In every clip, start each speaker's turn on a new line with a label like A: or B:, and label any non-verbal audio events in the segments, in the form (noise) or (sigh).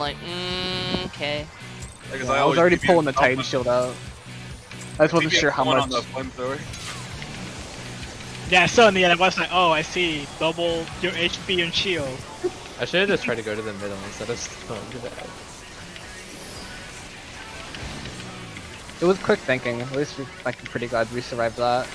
A: like, mm, okay.
B: Like, 'cause
C: Yeah, I was already pulling the Titan
B: up
C: shield out. I just wasn't sure how much.
B: on the.
D: Yeah, so in the end, I was like, oh, I see. Double your HP and shield.
E: I should have just tried to go to the middle instead of going to that.
C: It was quick thinking. At least we're like pretty glad we survived that.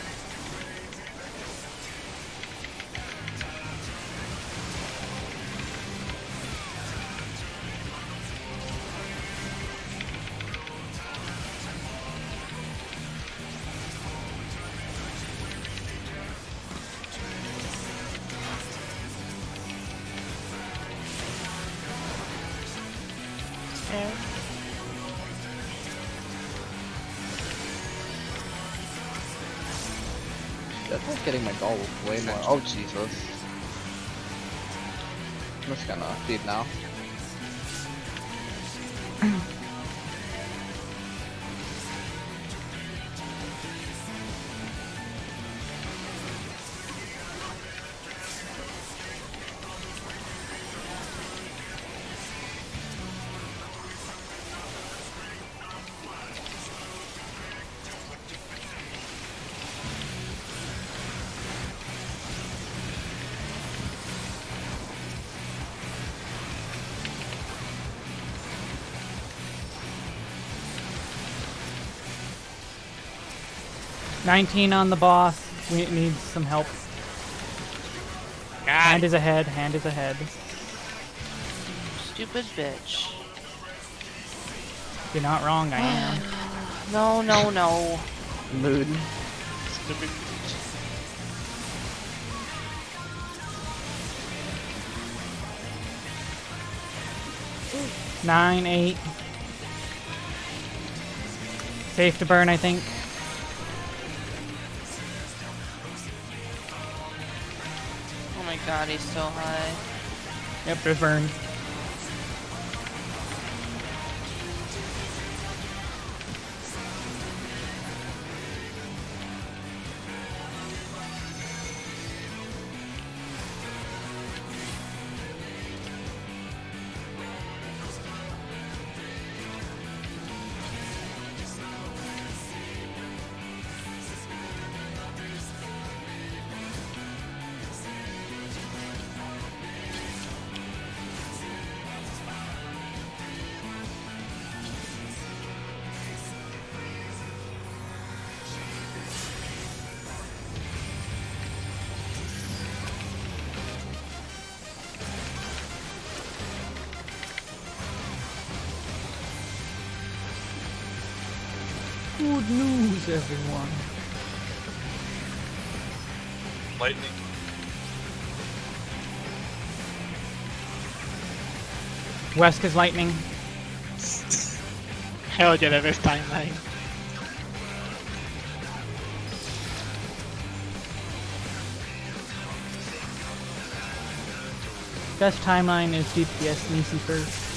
C: Oh Jesus. I'm just gonna feed now.
F: Nineteen on the boss. We need some help. Hand is ahead. Hand is ahead.
A: Stupid bitch.
F: You're not wrong. I am. (sighs)
A: No, no, no.
C: Mood.
D: Stupid.
F: Nine, eight. Safe to burn, I think.
A: God, he's so high.
F: Yep, there's burn. Good news, everyone.
B: Lightning.
F: Wes is lightning. (laughs)
D: Hell yeah, the best timeline.
F: Best timeline is DPS Nisi first.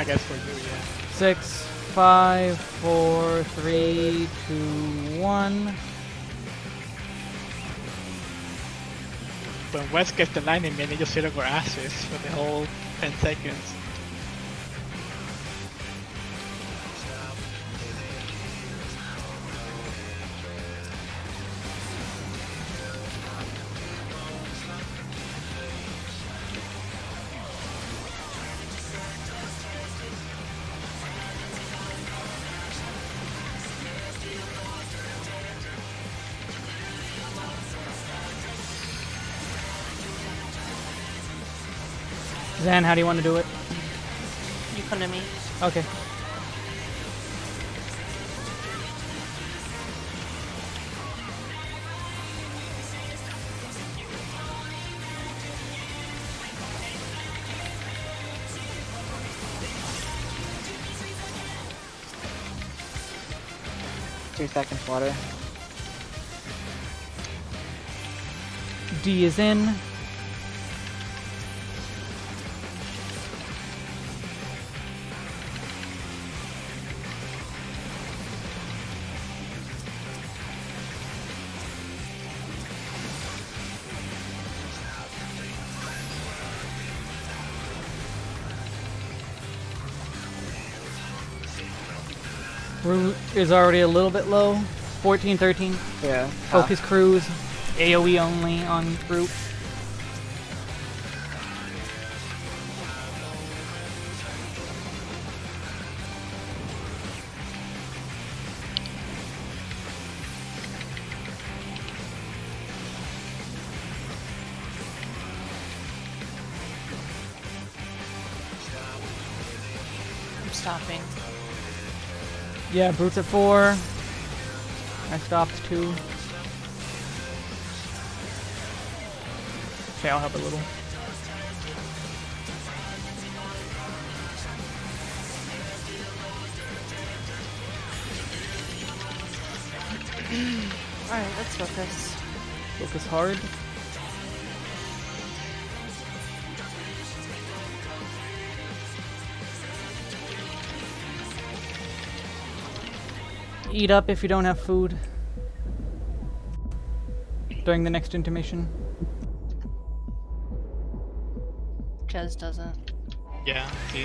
D: I guess for you, yeah.
F: Six, five, four, three, two, one.
D: When West gets the lightning, man, they just on our asses for the whole 10 seconds.
F: Zan, how do you want to do it?
A: You come to me.
F: Okay.
C: Two seconds water.
F: D is in. Is already a little bit low. 14, 13.
C: Yeah.
F: Focus cruise. AoE only on
A: Brute.
F: Yeah, Brute's at 4. I stopped 2. Okay, I'll help a little.
A: Alright, let's focus.
F: Focus hard. Eat up if you don't have food. During the next intermission.
A: Jez doesn't.
D: Yeah, see.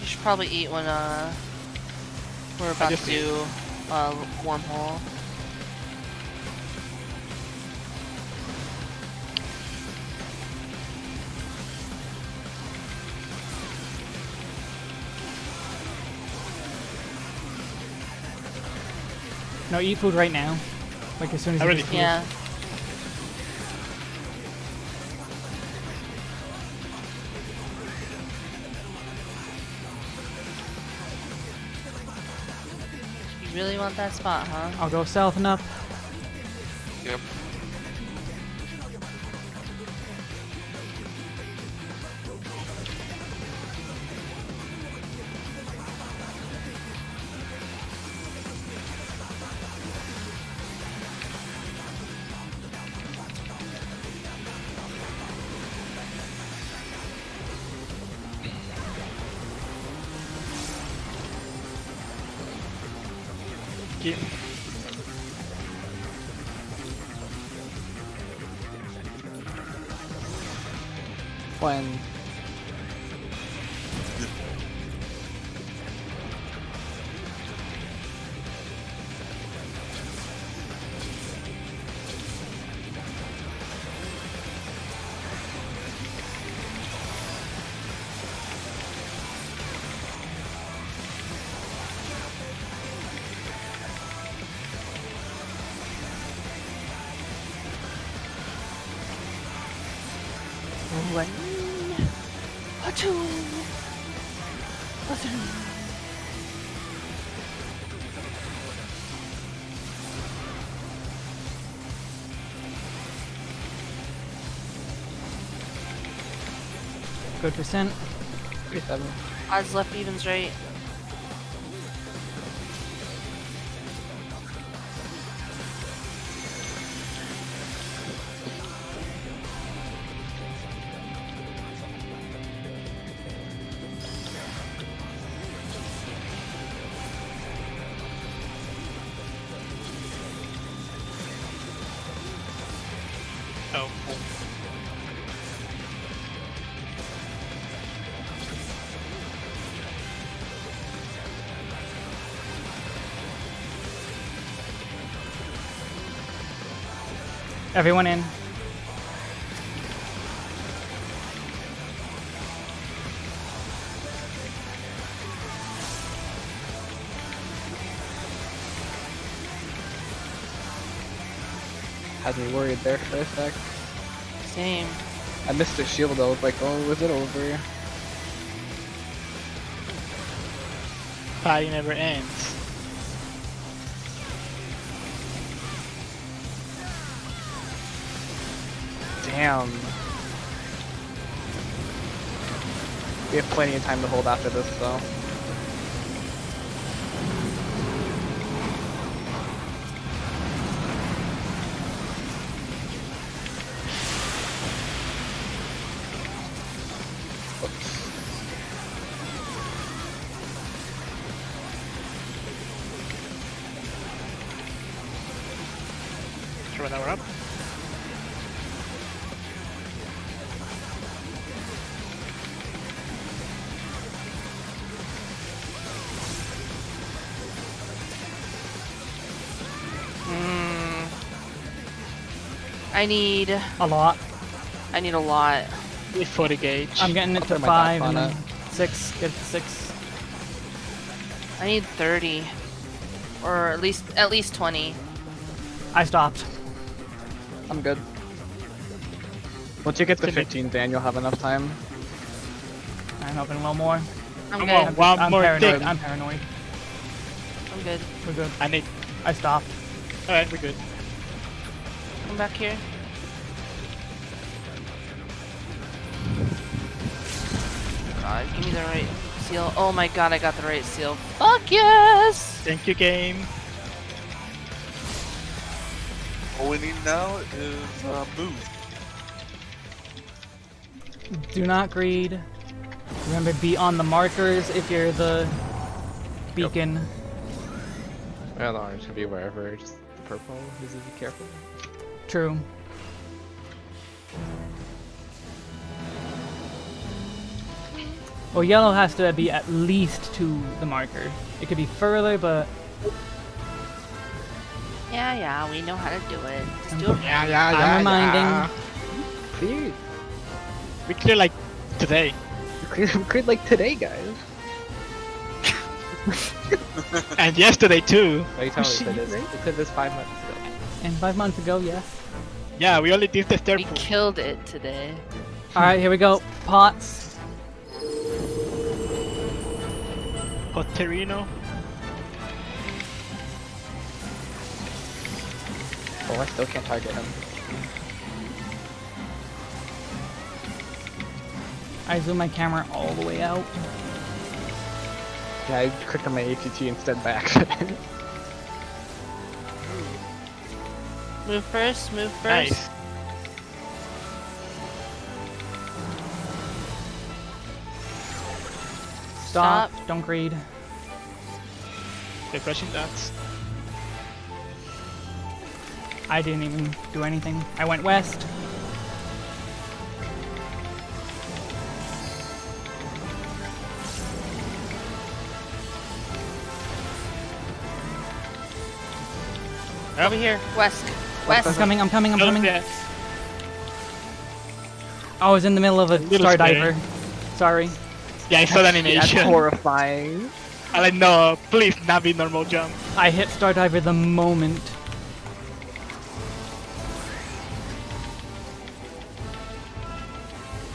A: You should probably eat when uh we're about to
D: just ate.
A: do uh wormhole.
F: No, eat food right now. Like as soon as
D: I
F: you
D: already.
A: Yeah. You really want that spot, huh?
F: I'll go south and up.
A: One, a two, a three.
F: Good percent.
C: 37.
A: Odds left, evens right.
F: Everyone in.
C: Had me worried there for a sec.
A: Same.
C: I missed the shield. I was like, oh, was it over?
D: Party never ends.
C: Damn. We have plenty of time to hold after this, though.
A: I need.
F: A lot.
A: I need a lot.
D: With 40 gauge.
F: I'm getting it
C: I'll
F: to five and
C: on
F: six. Get it to six.
A: I need 30. Or at least at least 20.
F: I stopped.
C: I'm good. Once you get to 15, Dan, you'll have enough time.
F: I'm hoping a little more.
A: I'm
D: Come
A: good.
D: on. One
F: I'm
D: more
F: paranoid.
D: thing.
F: I'm paranoid.
A: I'm good.
F: We're good.
D: I need.
F: I stopped.
D: Alright, we're good.
A: Come back here. God, give me the right seal. Oh my god, I got the right seal. Fuck yes!
D: Thank you, game.
B: All we need now is uh, move.
F: Do not greed. Remember, be on the markers if you're the beacon.
E: Yeah, the orange can be wherever. Just the purple needs to be careful.
F: True. Well, yellow has to be at least to the marker. It could be further, but
A: Yeah, yeah, we know how to do it. Just do it. (laughs)
D: Yeah, yeah,
F: I'm
D: yeah.
F: reminding.
D: yeah.
C: Clear.
D: We clear like today.
C: Clear, cleared like today, guys. (laughs)
D: and yesterday too.
E: Why you tell me (laughs)
C: shit,
E: that is?
C: right?
E: It said this five months ago.
F: and five months ago, yes.
D: Yeah, we only did the third
A: We
D: pool.
A: killed it today.
F: All right, here we go. Pots.
D: Potterino.
C: Oh, I still can't target him.
F: I zoom my camera all the way out.
C: Yeah, I clicked on my ATT instead by accident. (laughs)
A: Move first, move first.
D: Nice.
F: Stop.
A: Stop.
F: Don't greed.
D: Refreshing dots.
F: I didn't even do anything. I went west.
A: Over here, west.
F: I'm coming. I'm coming. I'm coming.
D: yeah.
F: I was in the middle of a
D: Little
F: star diver. Sorry.
D: Yeah, I saw the
C: That's horrifying.
D: I like, no, please not be normal jump.
F: I hit star diver the moment.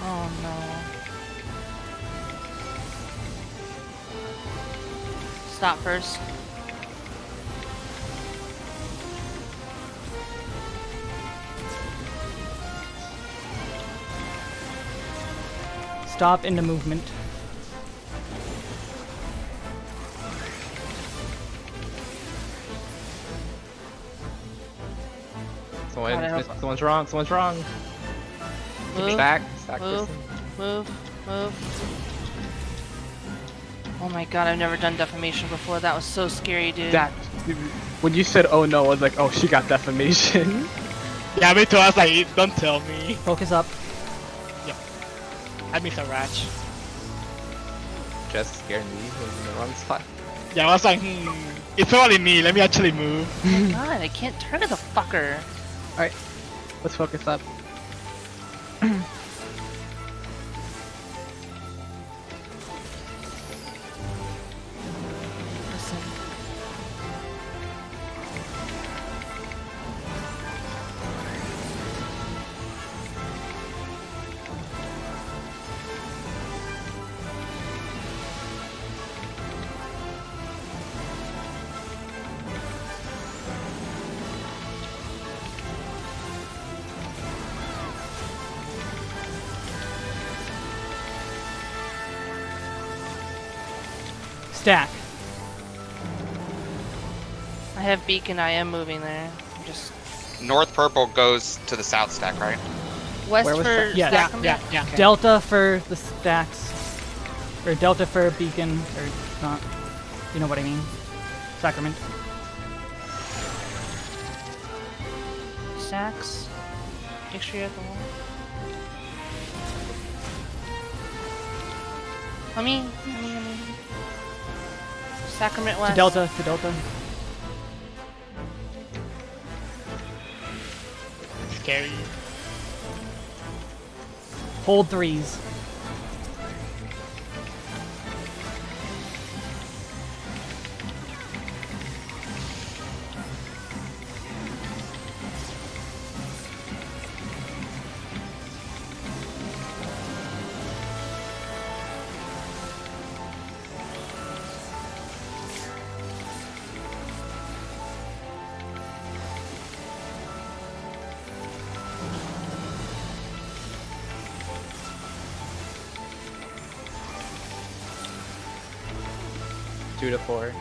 A: Oh no. Stop first.
F: Stop in the movement.
E: Someone,
A: God,
E: someone's wrong. Someone's wrong.
A: Move,
E: Stack. Stack
A: move.
E: person.
A: move, move. Oh my god, I've never done defamation before. That was so scary, dude.
C: That when you said "oh no," I was like, "Oh, she got defamation." (laughs)
D: Yeah, me too. I was like, don't tell me.
F: Focus up.
D: I miss a ratch.
E: Just scared me. Was in the wrong spot.
D: Yeah, I was like, hmm, it's probably me. Let me actually move. (laughs)
A: God, I can't target the fucker.
C: Alright, let's focus up. (clears throat)
A: have beacon. I am moving there. I'm just
G: North purple goes to the south stack, right?
A: west
C: Where was
A: for
C: that?
F: Yeah,
D: Yeah, yeah, yeah.
C: Okay.
F: Delta for the stacks. Or Delta for beacon. Or not. You know what I mean. Sacrament.
A: Stacks. Make sure you're at the wall. Let me, let me, let me. Sacrament
F: To Delta. To Delta.
D: Carry.
F: Hold threes.
E: Two to four.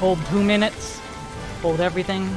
F: Hold two minutes. Hold everything.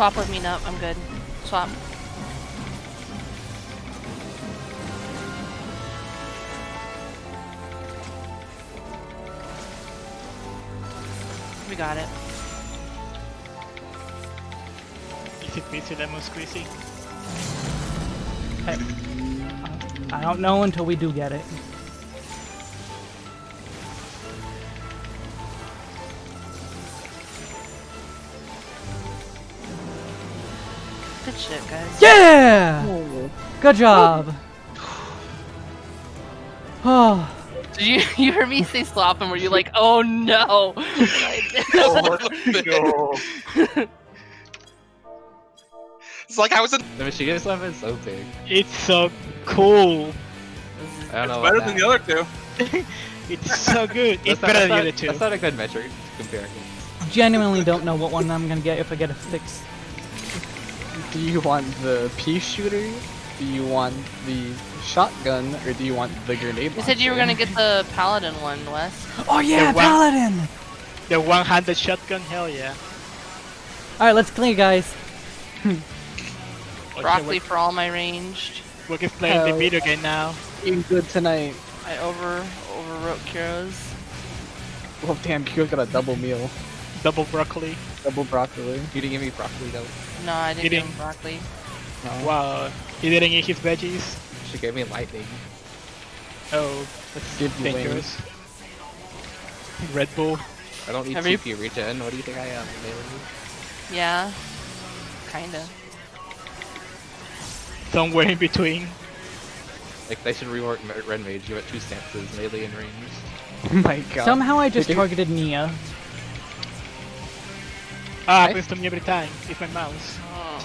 A: Swap with me, no, I'm good. Swap. We got it.
D: Easy peasy lemon squeezy.
F: I don't know until we do get it.
A: Shit, guys.
F: Yeah! Good job. Oh, (sighs)
A: Did you (laughs) you heard me say swap and were you like, oh no? (laughs)
B: Oh, no.
G: It's like I was in.
E: The machinist weapon's so big.
D: It's so cool.
E: I don't know.
B: Better than
E: that.
B: the other two. (laughs)
D: It's so good. It's
E: not-
D: better than the other two.
E: That's not a good metric to compare.
F: genuinely don't know what one I'm gonna get if I get a six.
C: Do you want the pea shooter? Do you want the shotgun? Or do you want the grenade
A: You said you were gonna get the paladin one, Wes.
F: Oh yeah,
D: The one-
F: paladin!
D: The one-handed shotgun, hell yeah.
F: All right, let's clear, guys.
D: Oh,
A: Broccoli
D: shit,
A: for all my ranged.
D: we're, we're just playing the
C: Hell
D: video game now.
C: Being good tonight.
A: I over overwrote Kuro's.
C: Well, damn, Kyo's got a double meal.
D: Double broccoli.
C: Double broccoli.
E: You didn't give me broccoli though.
A: No, I didn't give
D: didn't.
A: him broccoli.
C: No.
D: Wow. He didn't eat his veggies.
E: She gave me lightning.
D: Oh, that's
C: Give you
D: dangerous. Red Bull.
E: I don't need
A: Have you-
E: TP regen. What do you think I am? Melee?
A: Yeah, kinda.
D: Somewhere in between.
E: Like they should rework Red Mage. Give it two stances, melee and range.
C: Oh my god.
F: Somehow I just targeted Nia.
D: Ah,
C: I-
D: happens to me every time. It's my mouse.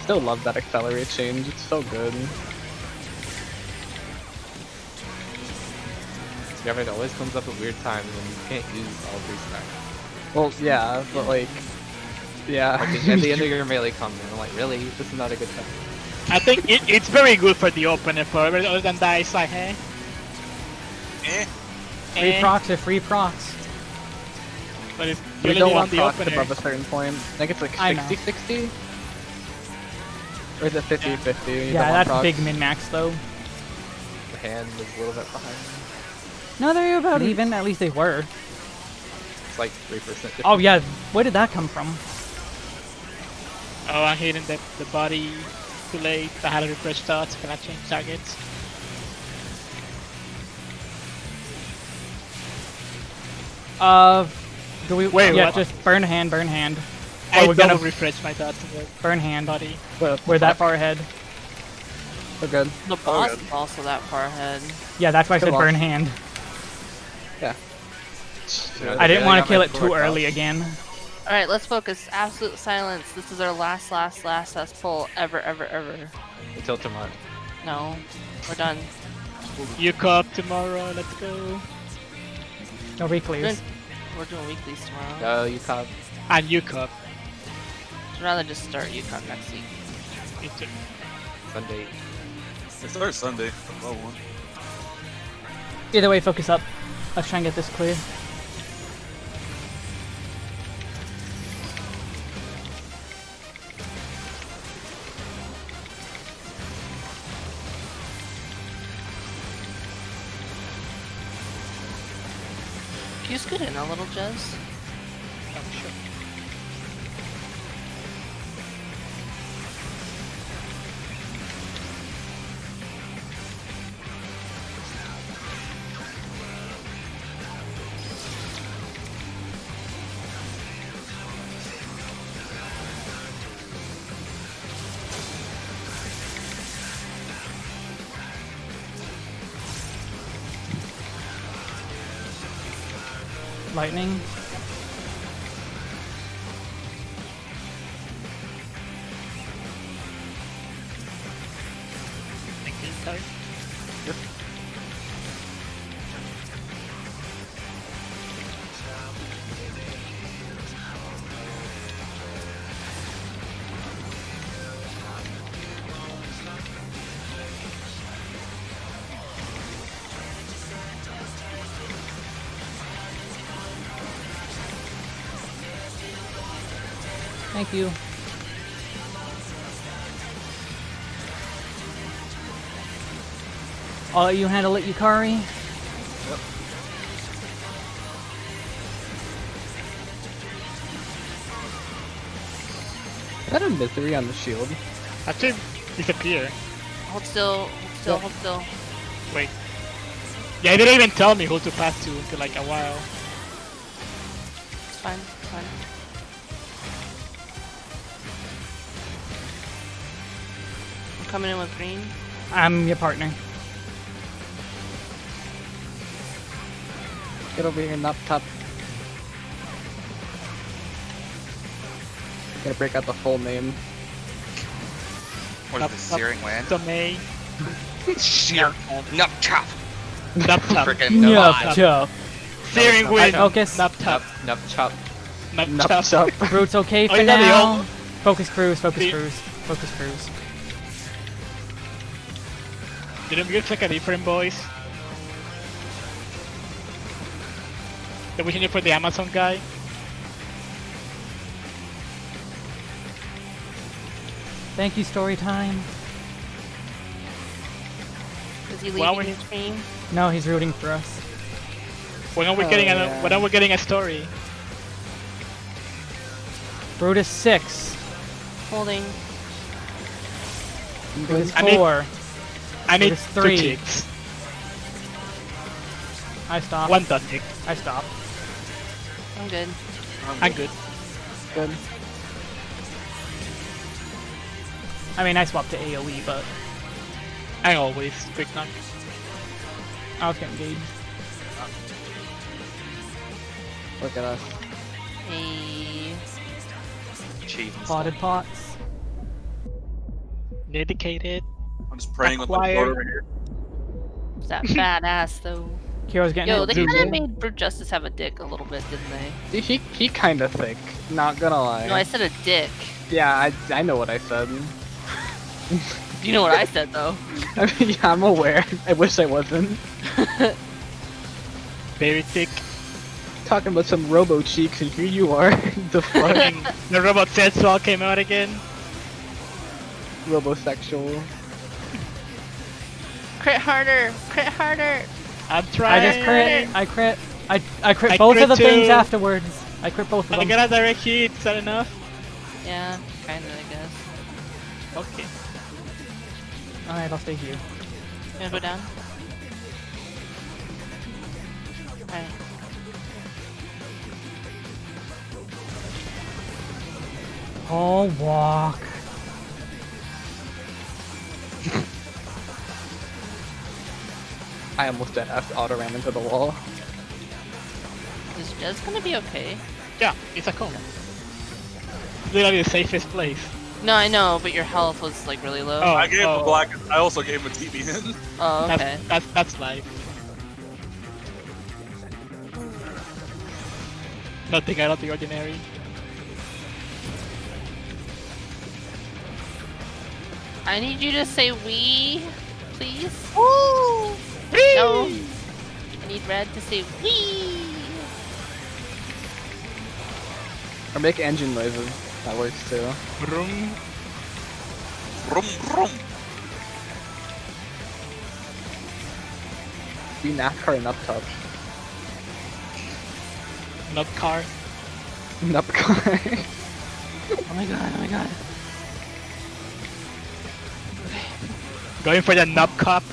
C: Still love that accelerate change. It's so good.
E: Yeah, but it always comes up at weird times when you can't use all three stacks.
C: Well, yeah, but like, yeah.
E: Like at the end of (laughs) your melee combo, I'm like, really? This is not a good time.
D: I think it, it's very good for the opener, but other than that, it's like, eh?
B: Eh.
F: Free
D: eh.
F: procs are free procs.
D: But it's
C: we don't
D: on
C: want
D: the
C: procs
D: opener.
C: above a certain point. I think it's like
F: I
C: 60 60? Or is it 50 50?
F: Yeah,
C: don't want
F: that's
C: procs?
F: big min max though.
E: The hand is a little bit behind.
F: No, they're about
C: Hmm.
F: even. At least they were.
E: It's like three percent.
F: Oh yeah, where did that come from?
D: Oh, I'm hitting the, the body too late. I had to refresh starts. Can I change targets?
F: Uh, do we?
D: Wait,
F: yeah,
D: what?
F: just burn hand, burn hand,
D: I
F: Oh, we're
D: double
F: gonna-
D: refresh my thoughts.
F: burn hand.
D: body.
C: But
F: We're that far ahead.
C: We're good.
A: The boss is also that far ahead.
F: Yeah, that's why I said
C: Come on.
F: burn hand.
C: Yeah.
E: Yeah,
F: I didn't want to kill it too early
E: up.
F: again.
A: Alright, let's focus. Absolute silence. This is our last, last, last, last pull ever, ever, ever.
E: Until tomorrow.
A: No. We're done.
D: You cup tomorrow. Let's go.
F: No reclears.
A: We're doing weeklies tomorrow.
E: Go, you cop.
D: And you cup.
A: I'd rather just start UConn next week.
D: Me too.
E: Sunday.
B: It starts Sunday. One.
F: Either way, focus up. Let's try and get this clear.
A: Can you scoot in a little, Jez?
F: Lightning.
D: You.
F: I'll you handle it, Yukari.
C: Is that a misery on the shield?
D: Actually, disappear.
A: Hold still, hold still,
F: Yeah.
A: hold still.
D: Wait. Yeah, he didn't even tell me who to pass to until like a while.
A: It's fine, I'm coming in with green.
F: I'm your partner.
C: Get over here, knock top. Gonna break out the full name.
G: What is
D: Up,
G: is the
D: up.
G: searing wind?
D: So May.
G: Sear. Nup chop.
D: Nup top.
G: Freaking
F: Yup,
G: nup.
F: chup.
D: Searing wind.
F: Focus.
D: Nup top.
E: Nup, nup chop.
D: Nup
C: Nup
D: chop.
C: chop.
F: Root's okay (laughs) for
D: you got the
F: now.
D: old-
F: Focus cruise, focus
D: The-
F: cruise, focus cruise.
D: Didn't we get like a different voice? That we can do for the Amazon guy?
F: Thank you, story time.
A: Is he leaving
D: we-
A: his stream?
F: No, he's rooting for us.
D: When are we
C: Oh,
D: getting a
C: yeah.
D: when are we getting a story?
F: Brutus 6.
A: Holding.
F: Brutus
D: I need-
F: 4.
D: I need
F: There's
D: two
F: three.
D: chicks.
F: I stopped.
D: One dot tick.
F: I stopped.
A: I'm good.
D: I'm good.
C: Good.
F: I mean, I swapped to AoE, but
D: I always quick knock.
F: I was getting engaged.
C: Look at us.
A: Hey.
G: Chief.
F: Potted pots.
D: Dedicated.
B: I'm just praying on the
D: Acquired.
B: board over here.
A: Is that badass though? (laughs)
F: Kiro's getting
A: Yo, they kind of made Brute Justice have a dick a little bit, didn't they?
C: He he kinda thick. Not gonna lie.
A: No, I said a dick.
C: Yeah, I I know what I said. (laughs)
A: You know what I said though. (laughs)
C: I mean, yeah, I'm aware. I wish I wasn't.
D: Very thick.
C: Talking about some robo cheeks, and here you are. the fuck,
D: And the robot sensual came out again.
C: robosexual.
A: Crit harder! Crit harder!
D: I'm trying!
F: I just crit. I crit. I I crit
D: I
F: both
D: crit
F: of the things afterwards. I crit both of them.
D: I
F: them.
D: got a direct hit. Is that enough?
A: Yeah, kinda, I guess.
D: Okay.
F: Alright, I'll stay here.
A: You wanna go down? Alright.
F: I'll walk.
C: I almost dead after auto ran into the wall.
A: Is Is Jez gonna be okay?
D: Yeah, it's a cone. Literally the safest place.
A: No, I know, but your health was like really low.
D: Oh,
B: I gave him
D: oh.
B: a black. I also gave him a TBN. (laughs)
A: Oh,
D: That's,
A: okay.
D: that's, that's life. Nothing out of the ordinary.
A: I need you to say we, please. No. I need Red to say we.
C: Or make engine noises. That works too.
D: Vroom.
B: Vroom, vroom.
C: Be NASCAR and up top.
D: Nub car.
C: Nupcar.
A: Oh my god, oh my god.
D: Going for the nub cup.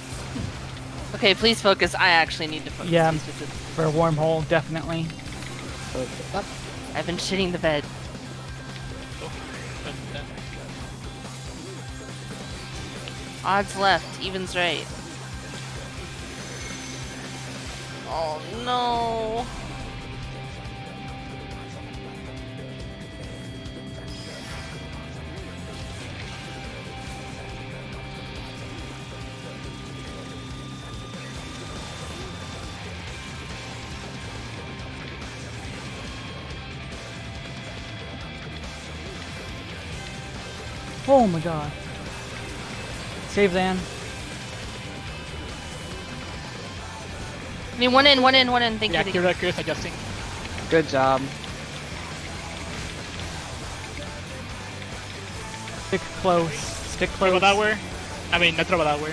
A: Okay, please focus. I actually need to focus.
F: Yeah. For a wormhole, definitely.
A: I've been shitting the bed. Odds left, evens right. Oh no.
F: Oh my god. Save Zan.
A: I mean, one in, one in, one in. Thank
D: Yeah,
A: you. Thank you.
D: Kiraku is adjusting.
C: Good job.
F: Stick close. Stick
D: Trouble
F: close.
D: Tower. I mean, not Trouble Tower.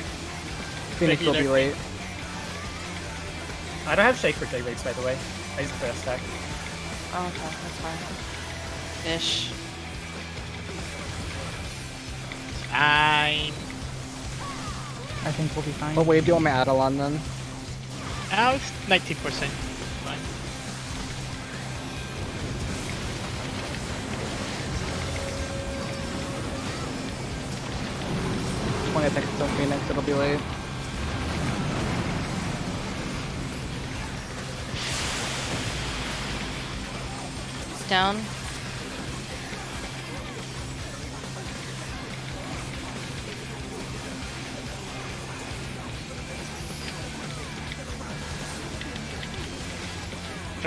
C: Phoenix will be
D: Regular.
C: late.
H: I don't have shake for J rates by the way. I use it for a stack.
A: Oh, okay, that's fine. Ish.
D: I'm.
F: I think we'll be fine.
C: What wave do you want my Adelon then?
D: Now it's 19%. Fine.
C: Twenty seconds till Phoenix, it'll be late.
A: Down.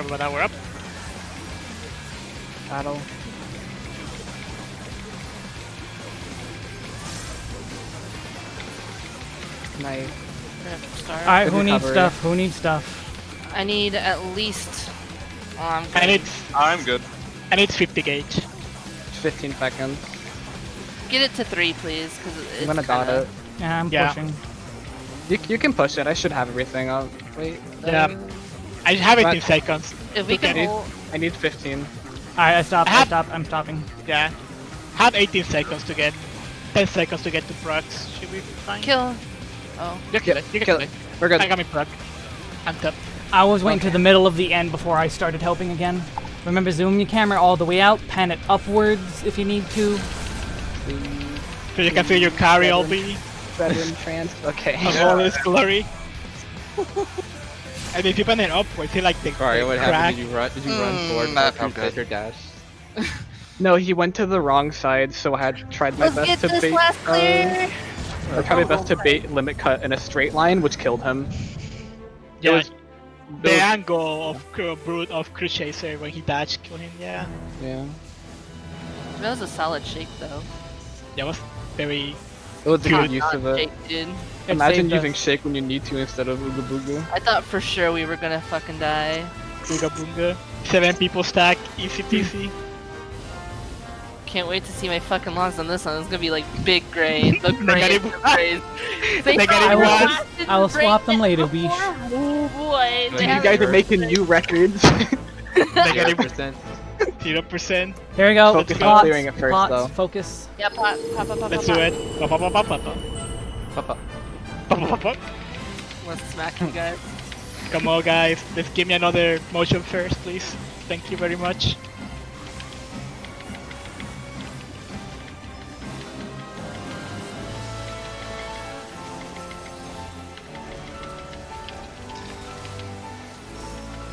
D: Trouble Tower up.
C: Battle. Nice.
A: We're gonna have to.
F: Alright, who needs stuff? Who needs stuff?
A: I need at least. Oh, I'm
D: And
A: good.
D: it's
B: I'm good.
D: and it's 50 gauge.
C: 15 seconds.
A: Get it to three, please, because it's
C: I'm gonna dot
A: kinda...
C: it.
F: Yeah, I'm
D: Yeah.
F: pushing.
C: You, you can push it. I should have everything up. Wait.
D: Yeah. I have it
C: But-
D: in seconds.
A: If we
D: Look at
A: can hold...
C: I need 15.
F: Alright, I stopped.
D: I
F: I,
D: have-
F: stopped. I'm stopping.
D: Yeah. Have 18 seconds to get. 10 seconds to get to procs. Should be fine.
A: Kill. Oh.
D: You can kill it. You can
C: Kill
D: kill
C: it.
D: it.
C: We're good.
D: I got me proc. I'm top.
F: I was waiting to the middle of the end before I started helping again. Remember, zoom your camera all the way out, pan it upwards if you need to.
D: So you can feel your carry all be
C: Veteran trans. Okay. (laughs)
D: of all this glory. (laughs) and if you pan it upwards, you like the,
E: Sorry,
D: the
E: what
D: crack.
E: happened? Did you run? Did you run
B: Mm,
E: forward
B: that
E: for
B: felt
E: your
B: good.
E: dash? (laughs)
C: No, he went to the wrong side, so I had tried my
A: Let's
C: best
A: get
C: to
A: this
C: bait.
A: last
C: uh! I tried my best to bait limit cut in a straight line, which killed him.
D: Yeah,
C: was-
D: the
C: was-
D: angle of Cru- Brute of Cruise Chaser when he dashed killed him. Yeah,
C: yeah.
A: That was a solid shake, though.
D: that was very.
C: It was a
D: Good.
C: good use of it.
A: Dude.
C: Imagine
F: saved us.
C: using shake when you need to instead of Ooga Booga.
A: I thought for sure we were gonna fucking die.
D: Booga. Seven people stack, easy peasy.
A: Can't wait to see my fucking logs on this one. It's gonna be like big gray. The (laughs) gray. The
D: one.
A: grays. (laughs) They
D: Negative
A: thought. I lasted
F: I will swap them later,
A: before.
F: Weesh.
A: Oh boy.
C: You guys are making new records. (laughs)
D: Negative
E: percent.
D: Zero percent.
F: Here we go.
C: Focus on
F: Plots,
C: clearing it first,
F: plots,
C: though.
F: Focus.
A: Yeah, pop, pop, pop, pop,
D: Let's
A: pop,
D: do it. Pop, pop, pop, pop, pop, pop. Pop, pop, pop, pop.
A: Let's smack you guys.
D: Come on, guys. Let's give me another motion first, please. Thank you very much.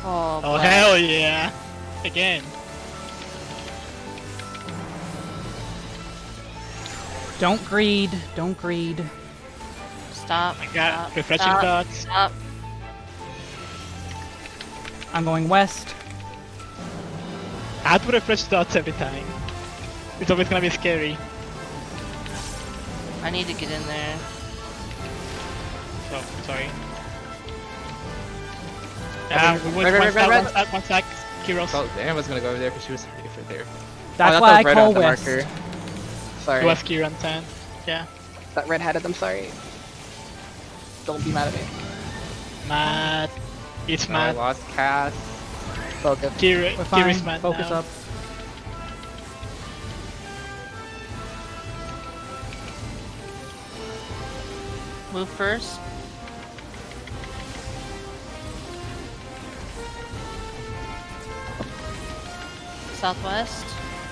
A: Oh Oh,
D: Oh hell yeah! Again.
F: Don't greed. Don't greed.
A: Stop.
D: I got
A: stop,
D: refreshing
A: stop,
D: dots.
A: Stop.
F: I'm going west.
D: I have to refresh dots every time. It's always gonna be scary.
A: I need to get in there.
D: Oh, sorry. Yeah, uh, we went
E: red, red,
D: one
E: red,
D: stack,
E: red.
D: one stack, one stack. Kiros.
E: Oh, so Anna was gonna go over there because she was safe right there.
F: That's
C: oh,
F: why I
C: that
F: call
C: on the
F: west.
C: Marker. Sorry.
D: It was Kieran 10. Yeah.
C: That red headed, I'm sorry. Don't be mad at me.
D: Mad. It's
E: Oh, I
D: mad.
E: lost cast.
C: Focus.
D: Kira,
F: We're fine.
D: Kira's mad
F: Focus
D: now.
F: up.
A: Move first. Southwest.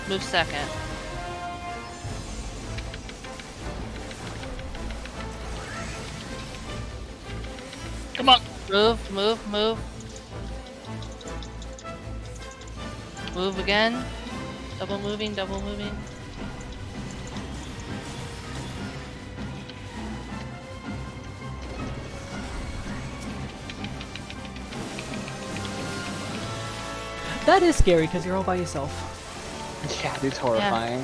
A: Move second. Move, move, move. Move again. Double moving, double moving.
F: That is scary because you're all by yourself.
C: Yeah, dude's horrifying.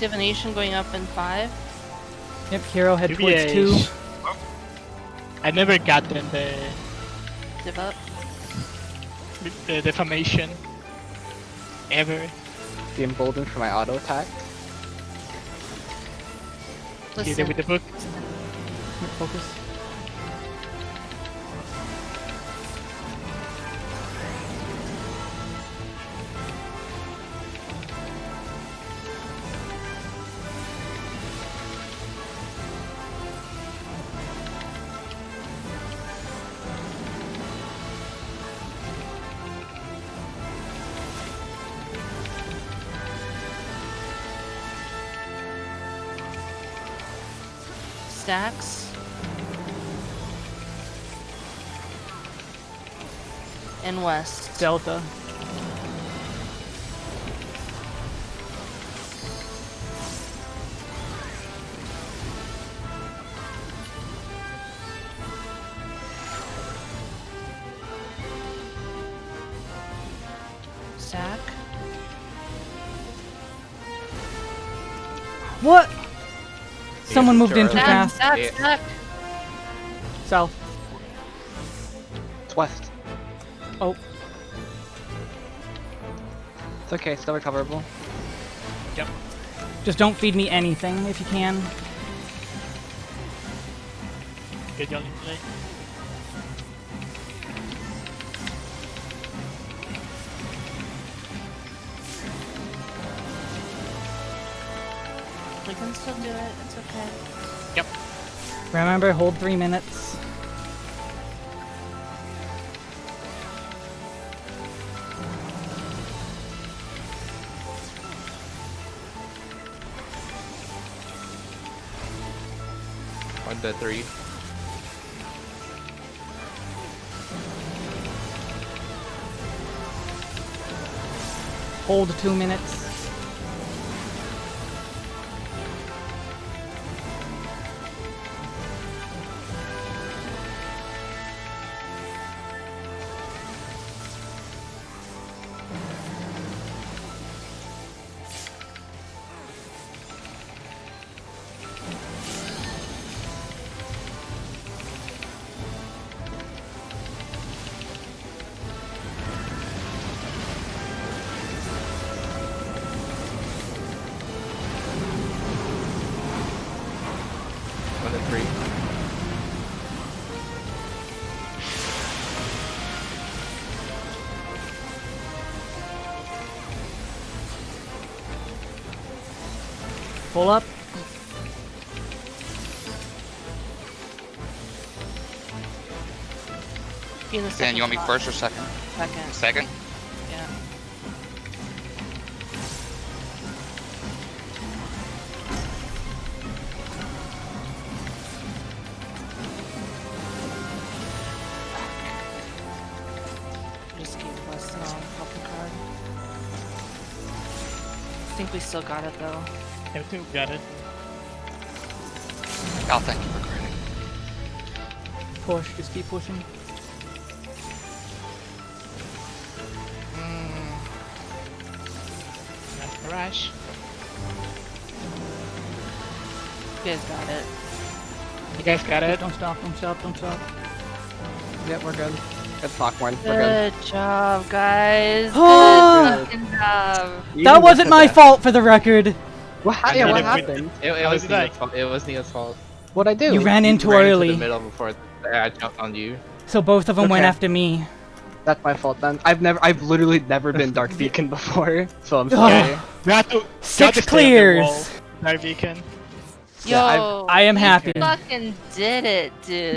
A: Divination going up in five.
F: Yep, hero head towards two.
D: I never got them the,
A: Div up.
D: the defamation. Ever.
C: The emboldened for my auto attack.
D: Either
A: Listen.
D: with the book.
F: Focus.
A: Stacks. And west.
F: Delta. What? Someone moved in too fast.
A: stack,
E: Yeah.
F: South.
C: It's west.
F: Oh.
C: It's okay, still recoverable. Yep.
F: Just don't feed me anything if you can.
D: Get y'all in
F: Remember, hold three minutes.
E: One to three.
F: Hold two minutes.
A: Be in the
G: Dan,
A: second
G: you want me
A: spot.
G: first or second?
A: Second.
G: Second?
A: Yeah. just gave us no helping card. I think we still got it though.
D: Everything got it.
G: Oh, thank you for credit.
F: Push, just keep pushing.
A: You guys got it.
D: You guys got it.
F: Don't stop, don't stop, don't stop.
C: Yep, we're good. Good talk, Warren. We're good.
A: Good job, guys. (gasps) Good fucking job.
F: That wasn't my fault for the record.
C: What, ha-
D: I
C: yeah,
D: did
C: what
D: it with-
C: happened?
E: It, it was
D: did
E: Nia's fault. It was Nia's fault.
C: What'd I do?
F: You ran in too
E: ran
F: early.
E: Into the middle before I jumped on you.
F: So both of them went after me.
C: That's my fault then. I've never, I've literally never been Dark (laughs) Beacon before, so I'm
F: Ugh.
C: sorry.
D: We have to,
F: Six
D: to stay on the
F: clears.
D: wall. Dark Beacon.
A: Yo,
C: Yeah,
F: I am
A: we
F: happy.
A: fucking did it, dude.